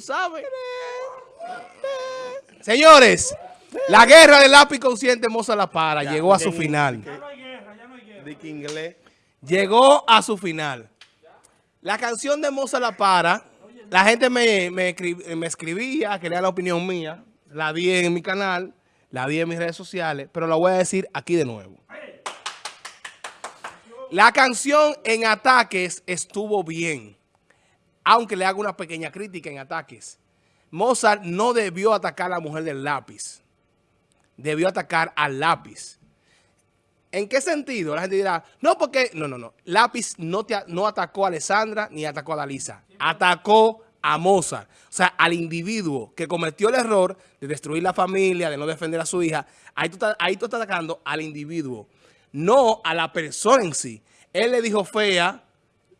¿Sabe? Señores, la guerra del lápiz consciente Moza La Para llegó a su final. inglés. Llegó a su final. La canción de Moza La Para, la gente me, me, me escribía, quería la opinión mía, la di en mi canal, la di en mis redes sociales, pero la voy a decir aquí de nuevo. La canción en ataques estuvo bien aunque le hago una pequeña crítica en ataques. Mozart no debió atacar a la mujer del lápiz. Debió atacar al lápiz. ¿En qué sentido? La gente dirá, no, porque... No, no, no. Lápiz no, no atacó a Alessandra ni atacó a Dalisa. Atacó a Mozart. O sea, al individuo que cometió el error de destruir la familia, de no defender a su hija. Ahí tú estás atacando al individuo, no a la persona en sí. Él le dijo fea,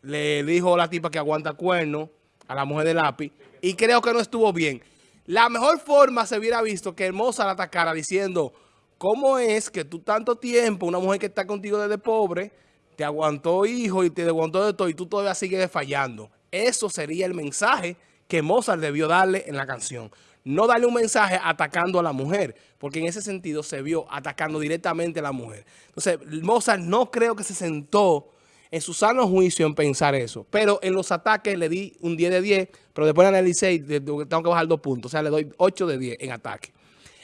le dijo la tipa que aguanta cuerno a la mujer de lápiz y creo que no estuvo bien. La mejor forma se hubiera visto que Hermosa la atacara diciendo, ¿cómo es que tú tanto tiempo, una mujer que está contigo desde pobre, te aguantó hijo y te aguantó de todo y tú todavía sigues fallando? Eso sería el mensaje que Mozart debió darle en la canción. No darle un mensaje atacando a la mujer, porque en ese sentido se vio atacando directamente a la mujer. Entonces, Mozart no creo que se sentó en su sano juicio en pensar eso. Pero en los ataques le di un 10 de 10, pero después analicé tengo que bajar dos puntos. O sea, le doy 8 de 10 en ataque.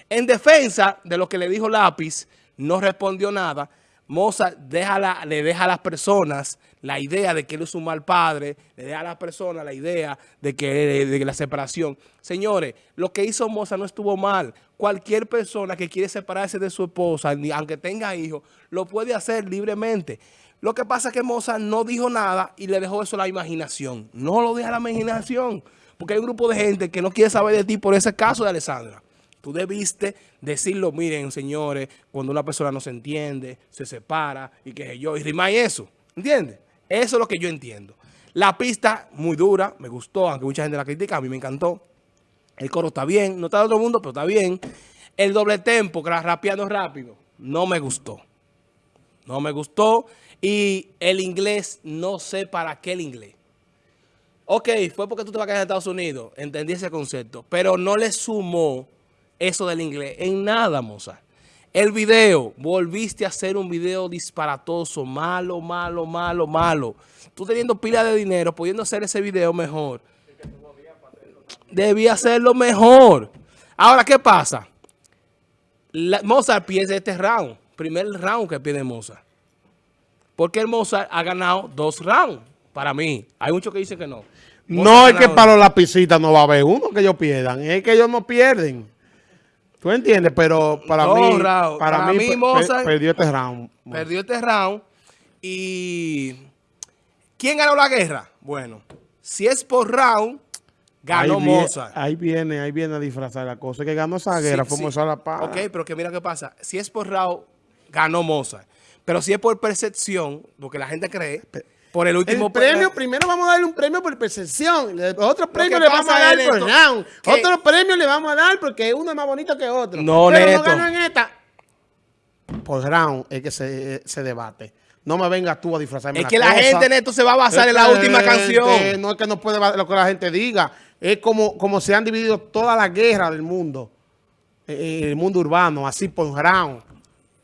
En defensa de lo que le dijo Lápiz, no respondió nada. Moza le deja a las personas la idea de que él es un mal padre, le deja a las personas la idea de que de la separación. Señores, lo que hizo Moza no estuvo mal. Cualquier persona que quiere separarse de su esposa, aunque tenga hijos, lo puede hacer libremente. Lo que pasa es que Mozart no dijo nada y le dejó eso a la imaginación. No lo deja a la imaginación, porque hay un grupo de gente que no quiere saber de ti por ese caso de Alessandra. Tú debiste decirlo, miren, señores, cuando una persona no se entiende, se separa y que yo, y rima y eso. ¿Entiendes? Eso es lo que yo entiendo. La pista, muy dura, me gustó, aunque mucha gente la critica, a mí me encantó. El coro está bien, no está de el mundo, pero está bien. El doble tempo, que rapeando rápido, no me gustó. No me gustó. Y el inglés, no sé para qué el inglés. Ok, fue porque tú te vas a quedar en Estados Unidos. Entendí ese concepto. Pero no le sumó eso del inglés en nada, moza. El video, volviste a hacer un video disparatoso, malo, malo, malo, malo. Tú teniendo pila de dinero, pudiendo hacer ese video mejor. Debía hacerlo mejor. Ahora, ¿qué pasa? Mozart pierde este round. Primer round que pierde Mozart. Porque el Mozart ha ganado dos rounds, para mí. Hay muchos que dicen que no. no es que para los lapicitas no va a haber uno que ellos pierdan, es que ellos no pierden. ¿Tú entiendes? Pero para mí, para, mí, Mozart perdió este round. Perdió este round. Y ¿quién ganó la guerra? Bueno, si es por round, ganó Mozart. ahí viene, ahí viene a disfrazar la cosa. Que ganó esa guerra, fue Mozart la paz. Ok, pero que mira qué pasa. Si es por round, ganó Mozart. Pero si es por percepción, porque la gente cree, por el último premio, primero vamos a darle un premio por percepción. Otro premio le vamos a dar por round. Otro premio le vamos a dar porque uno es más bonito que otro. No, Pero no ganó en esta. Por round es que se, debate. No me vengas tú a disfrazarme Es que la gente, Neto, se va a basar en la última canción. No es que no puede lo que la gente diga. Es como, como se han dividido todas las guerras del mundo. Eh, el mundo urbano, así por round.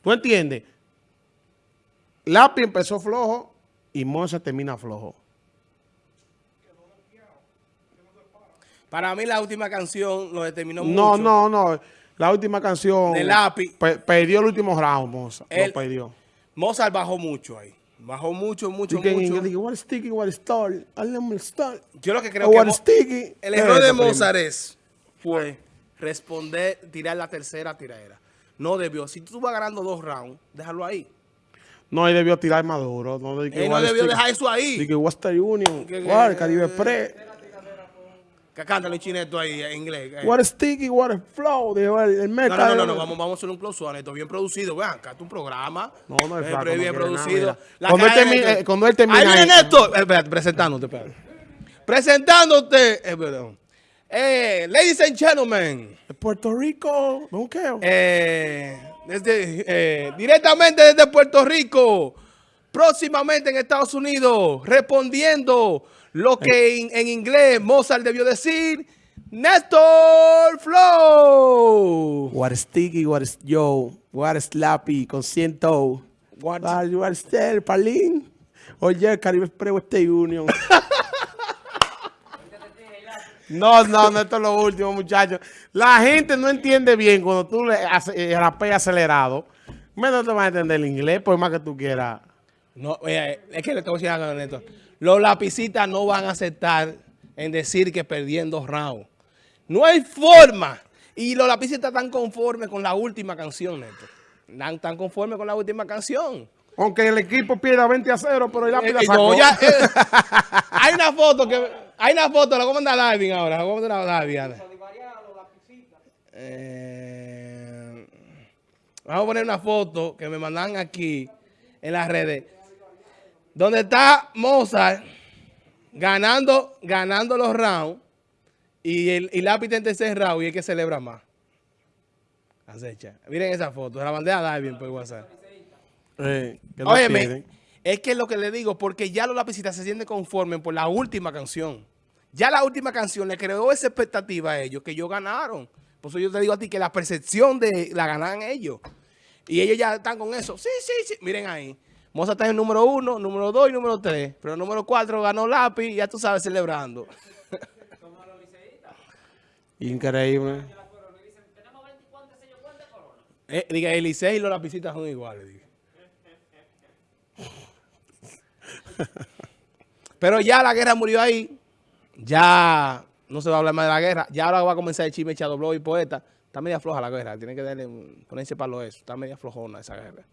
¿Tú entiendes? Lápiz empezó flojo y Monza termina flojo. Para mí la última canción lo determinó no, mucho. No, no, no. La última canción... De Lápiz. perdió el último round, Mozart. lo perdió. Mozart bajó mucho ahí. Bajó mucho, mucho, mucho. what sticky, what star. star. Yo lo que creo que... Sticky. El error de Mozart es, fue responder, tirar la tercera tiradera. No debió. Si tú vas ganando dos rounds, déjalo ahí. No, ahí debió tirar Maduro. No, Él no debió dejar eso ahí. Dije Western Union, what, Caribe Pre. Que cántale chineto ahí en inglés. Eh. What a sticky, what a flow. De, el, el no, no, no, no, vamos, vamos a hacer un close on esto bien producido. Vean, acá un programa. No, no es flaco, bien producido. cuando, él termine, eh, cuando él termine. Ahí viene esto. Espérate, presentándote, espérate. Presentándote. Eh, perdón. Eh, ladies and gentlemen. Puerto Rico. Eh desde, eh, directamente desde Puerto Rico, próximamente en Estados Unidos, respondiendo lo que en, inglés Mozart debió decir, Néstor Flow. What is Sticky, what is Joe, what is Slappy, con ciento. What- What are still, Palín. Oye, Caribe Express Western Union. No, no, no, esto es lo último, muchachos. La gente no entiende bien cuando tú le eh, rapeas acelerado. Menos te vas a entender el inglés, por más que tú quieras. No, eh, es que le tengo que decir algo, Néstor. Los lapicitas no van a aceptar en decir que perdiendo round. No hay forma. Y los lapicitas están conformes con la última canción, Néstor. Están tan conformes con la última canción. Aunque el equipo pierda 20 a 0, pero el lápiz Eh, la eh, sacó. no, ya, eh, hay una foto que hay una foto, la voy a mandar a Darwin ahora, la voy a mandar a Darwin. Ana. Eh, vamos a poner una foto que me mandan aquí en las redes. Donde está Mozart ganando, ganando los rounds y el y lápiz en tercer round y el que celebra más. Acecha. Miren esa foto, la mandé a Darwin por WhatsApp. Eh, Óyeme, es que es lo que le digo, porque ya los lapicitas se sienten conformes por la última canción. Ya la última canción le creó esa expectativa a ellos, que ellos ganaron. Por eso yo te digo a ti que la percepción de la ganan ellos. Y ellos ya están con eso. Sí, sí, sí. Miren ahí. Moza está en el número uno, número dos y número tres. Pero el número cuatro ganó lápiz, ya tú sabes, celebrando. Increíble. Eh, diga, el Licey y los lapicitas son iguales. diga. Pero ya la guerra murió ahí. Ya no se va a hablar más de la guerra. Ya ahora va a comenzar el chisme echado blog y poeta. Está media floja la guerra. Tiene que darle, un- ponerse para lo eso. Está media flojona esa guerra.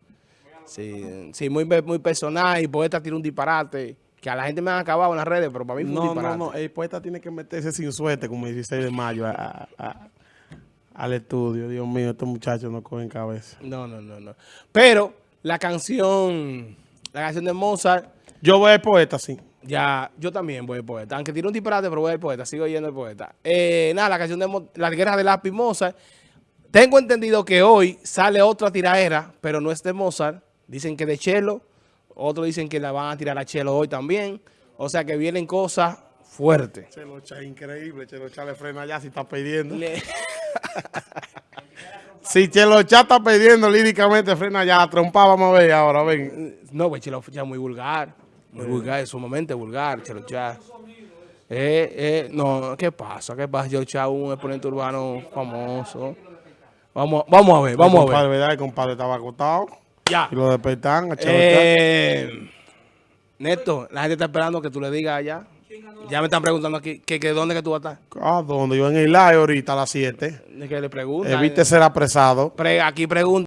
Sí, sí muy, muy personal. Y poeta tiene un disparate. Que a la gente me han acabado en las redes, pero para mí fue un No, no, disparate. no. El poeta tiene que meterse sin suerte como el 16 de mayo a- a- a- al estudio. Dios mío, estos muchachos no cogen cabeza. No, no, no, no. Pero la canción, la canción de Mozart, Yo voy al poeta, sí. Ya, yo también voy al poeta. Aunque tiene un disparate, pero voy al poeta. Sigo yendo al poeta. Eh, nada, la canción de Mo- La Guerra de Lápiz Mozart. Tengo entendido que hoy sale otra tiraera, pero no es de Mozart. Dicen que de Chelo. Otros dicen que la van a tirar a Chelo hoy también. O sea que vienen cosas fuertes. Chelocha, increíble. Chelocha le frena allá si está pidiendo. Le- Si Chelocha está pidiendo líricamente, frena allá. La trompa, vamos a ver ahora, ven. No, pues Chelo ya muy vulgar. Muy vulgar, sumamente vulgar, Chelo Chá. Eh, eh, no, ¿qué pasa? ¿Qué pasa? Chelo Chá, un exponente urbano famoso. Vamos, vamos a ver, vamos a ver. ¿verdad? El compadre estaba acostado. Ya. Y lo despertan a Chelocha. Eh, Neto, la gente está esperando que tú le digas allá. Ya me están preguntando aquí que, que dónde que tú vas a estar. ¿A dónde? Yo en el live ahorita a las 7. Que le preguntan. Evite ser apresado. Pre- aquí preguntan.